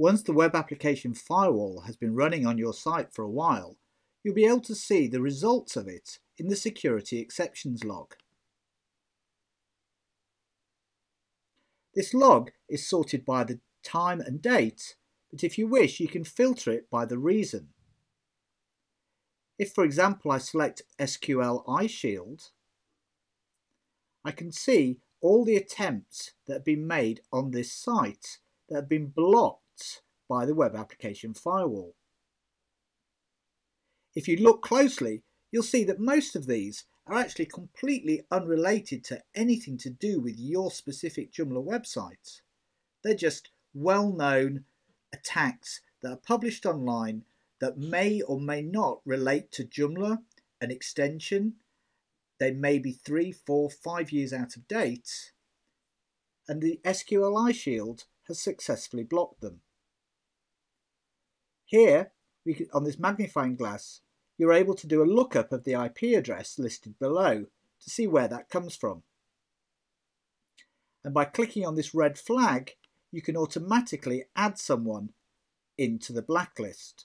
Once the web application firewall has been running on your site for a while, you'll be able to see the results of it in the security exceptions log. This log is sorted by the time and date, but if you wish you can filter it by the reason. If for example I select SQLiShield, I can see all the attempts that have been made on this site that have been blocked by the web application firewall. If you look closely, you'll see that most of these are actually completely unrelated to anything to do with your specific Joomla website. They're just well-known attacks that are published online that may or may not relate to Joomla, an extension. They may be three, four, five years out of date. And the SQLi Shield has successfully blocked them. Here, on this magnifying glass, you're able to do a lookup of the IP address listed below to see where that comes from. And by clicking on this red flag, you can automatically add someone into the blacklist.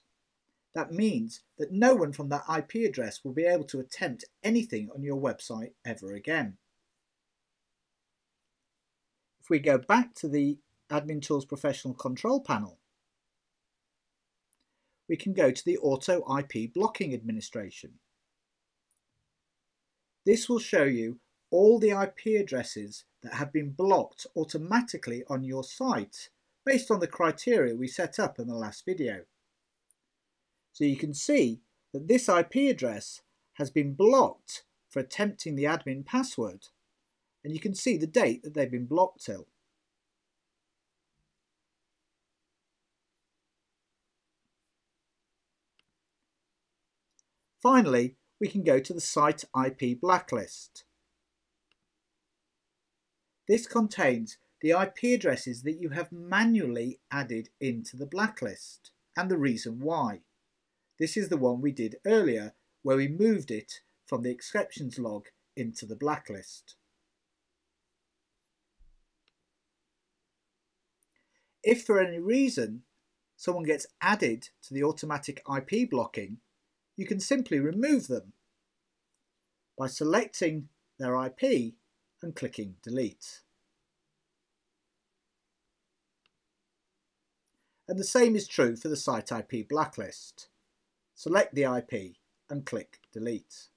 That means that no one from that IP address will be able to attempt anything on your website ever again. If we go back to the Admin Tools Professional Control panel, we can go to the Auto IP Blocking Administration. This will show you all the IP addresses that have been blocked automatically on your site based on the criteria we set up in the last video. So you can see that this IP address has been blocked for attempting the admin password and you can see the date that they've been blocked till. Finally, we can go to the site IP blacklist. This contains the IP addresses that you have manually added into the blacklist and the reason why. This is the one we did earlier where we moved it from the exceptions log into the blacklist. If for any reason someone gets added to the automatic IP blocking, you can simply remove them by selecting their IP and clicking delete. And the same is true for the site IP blacklist. Select the IP and click delete.